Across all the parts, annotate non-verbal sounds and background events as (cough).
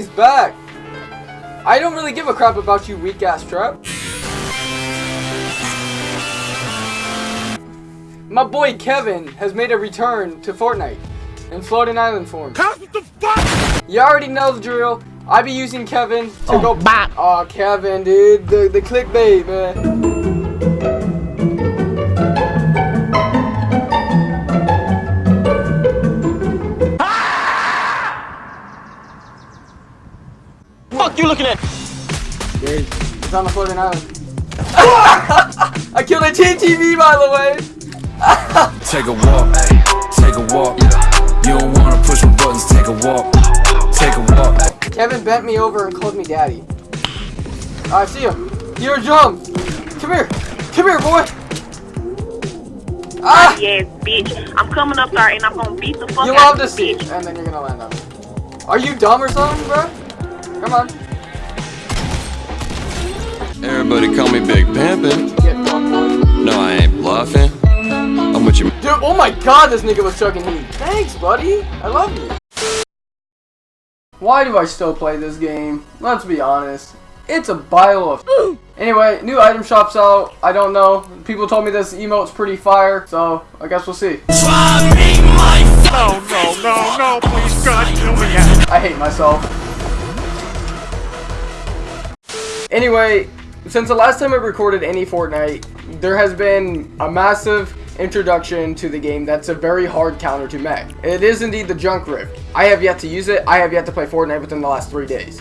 homie's back. I don't really give a crap about you weak ass trap. My boy Kevin has made a return to Fortnite in Floating Island form. You already know the drill. I be using Kevin to Oh, go back. Oh, Kevin, dude, the the clickbait, man. It's on the Floating Island. I killed a TTV, by the way. (laughs) Take a walk, take a walk. You don't wanna push my buttons, take a walk, take a walk. Kevin bent me over and called me daddy. I see him. You're a drum. Come here. Come here, boy. Ah! Yes, bitch. I'm coming up there and I'm gonna beat the fuck You out love of to see. bitch. And then you're gonna land on me. Are you dumb or something, bro? Come on. Everybody call me Big Pimpin'. Get fucked, boy. No, I ain't bluffing. I'm with you. Dude, oh my god, this nigga was chugging heat. Thanks, buddy. I love you. Why do I still play this game? Let's be honest. It's a pile of Anyway, new item shops out. I don't know. People told me this emote's pretty fire, so I guess we'll see. No, no, no, no, please, God, kill me. I hate myself. Anyway, since the last time I recorded any Fortnite, there has been a massive introduction to the game that's a very hard counter to mech. It is indeed the Junk Rift. I have yet to use it. I have yet to play Fortnite within the last three days.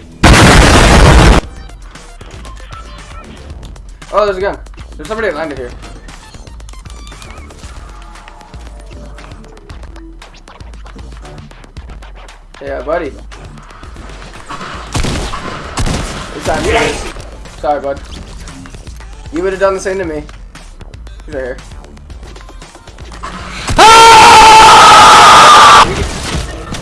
Oh, there's a gun. There's somebody landed here. Yeah, buddy. It's time. Sorry, bud. You would have done the same to me. He's right here. Ah!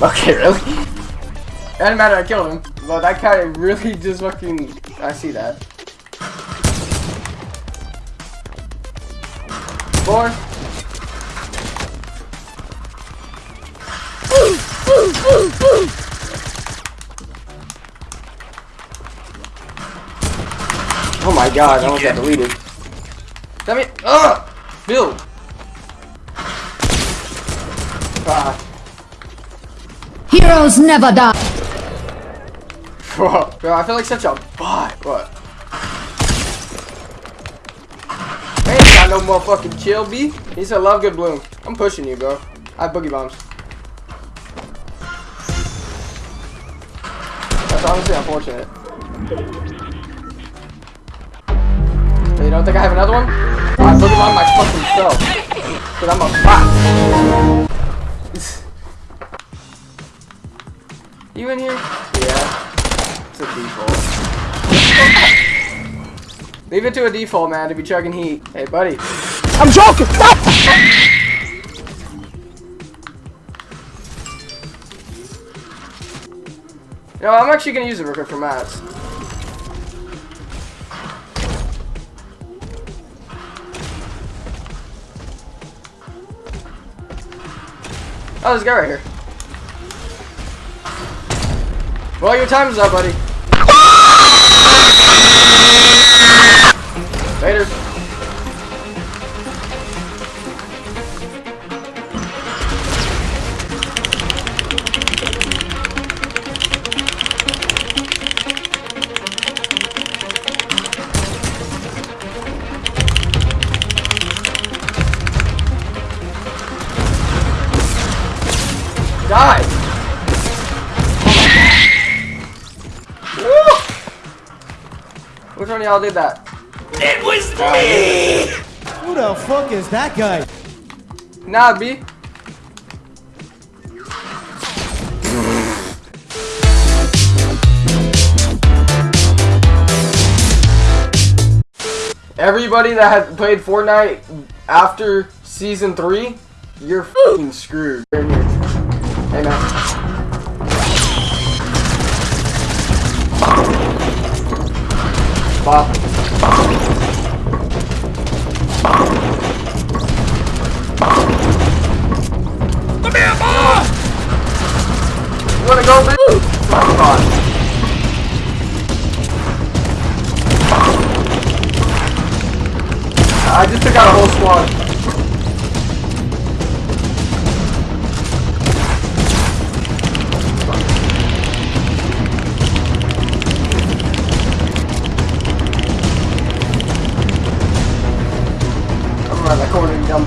Okay, really? It doesn't matter, I killed him. But that guy really just fucking... I see that. Boy. Oh my god, I almost got deleted. Damn it! Ugh! Bill! Ah. Heroes never die. Bro, I feel like such a bot. What? I ain't got no more fucking chill, B. He said, love good bloom. I'm pushing you, bro. I have boogie bombs. That's honestly unfortunate. You don't think I have another one? I boogie bomb my fucking self. Cause I'm a bot. you in here? Yeah. It's a default. (laughs) Leave it to a default, man, to be chugging heat. Hey, buddy. I'm joking. Stop. No, I'm actually gonna use it real quick for mats. Oh, there's a guy right here. Well, your time is up, buddy. Die! Woo! Which one of y'all did that? It was me! Who the fuck is that guy? Nah, B. Everybody that has played Fortnite after season three, you're fucking screwed. Hey man. Bop. You wanna go, bitch? Oh,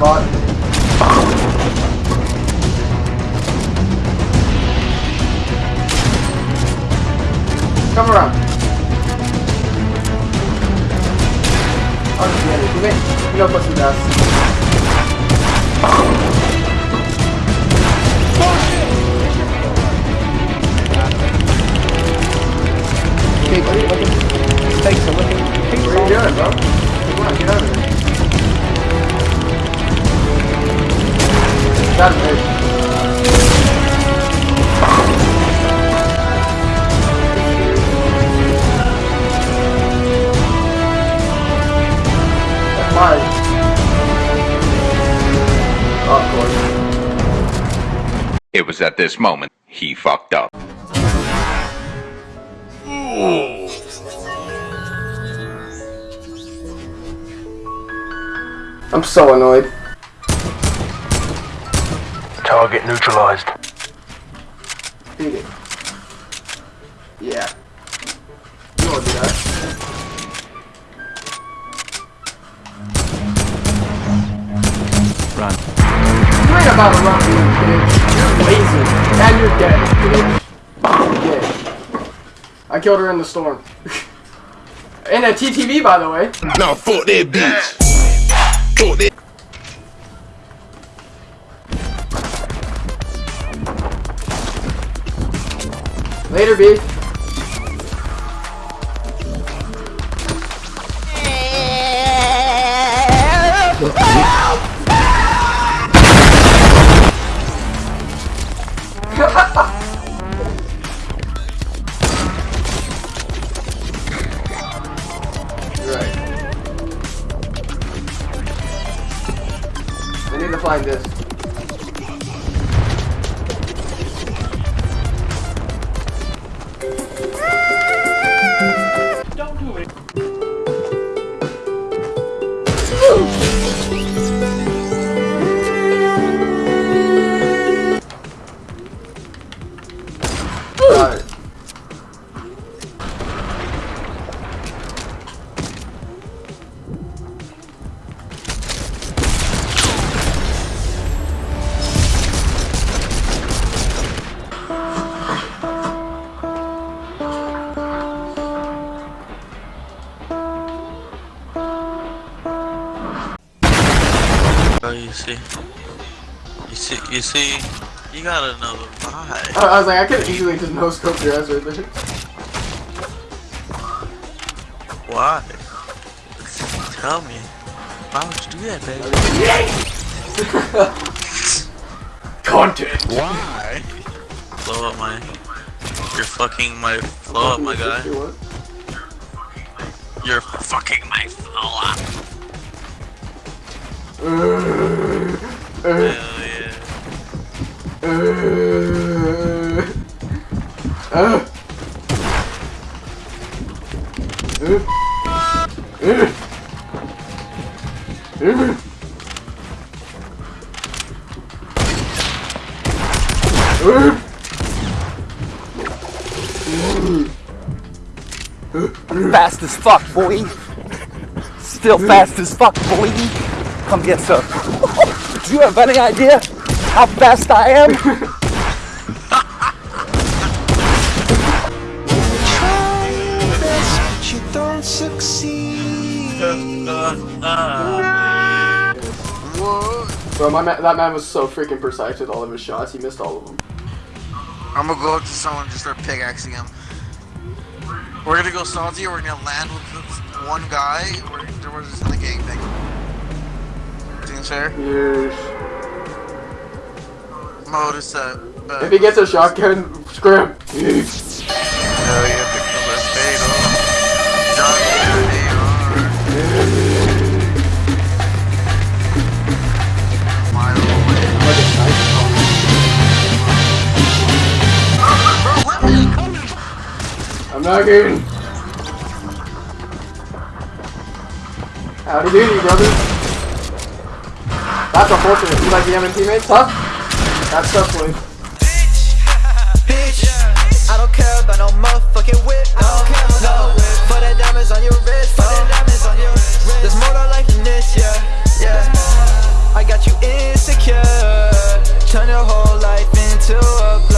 bot. Come around. Oh, yeah, you may, you know, put It was at this moment he fucked up. I'm so annoyed. Target neutralized. Beat it. Yeah. You wanna do that? Run. You ain't about to run, bitch. You're. And you're dead, bitch. You're dead. I killed her in the storm. (laughs) in a TTV, by the way. Now fuck that bitch. Fuck that. Later, B. you see, you got another know vibe. I I was like, I could easily just no scope your ass right there. Why? Tell me. Why would you do that, baby? (laughs) Content. Why? Blow up my. You're fucking my. Blow up, my guy. What? You're fucking my flow up. Hell yeah. Uh, uh. Fast as fuck, boy. Still fast as fuck, boy. Come get some. (laughs) Do you have any idea how fast I am? Bro, my man, that man was so freaking precise with all of his shots. He missed all of them. I'm gonna go up to someone and just start pickaxing him. We're gonna go salty or we're gonna land with this one guy or we're just in the gang thing. Seems fair? Yes. Mode is set. But If he gets a shotgun, scram. Hell yeah, the left fade off. John. I'm not kidding. Howdy doody, brother. That's unfortunate. You like the M teammates, huh? That's up, Bitch, I don't care about no motherfucking whip. No, no whip. Diamonds on your wrist. Diamonds on your wrist. There's more to life than this, yeah, yeah. I got you insecure. Turn your whole life into a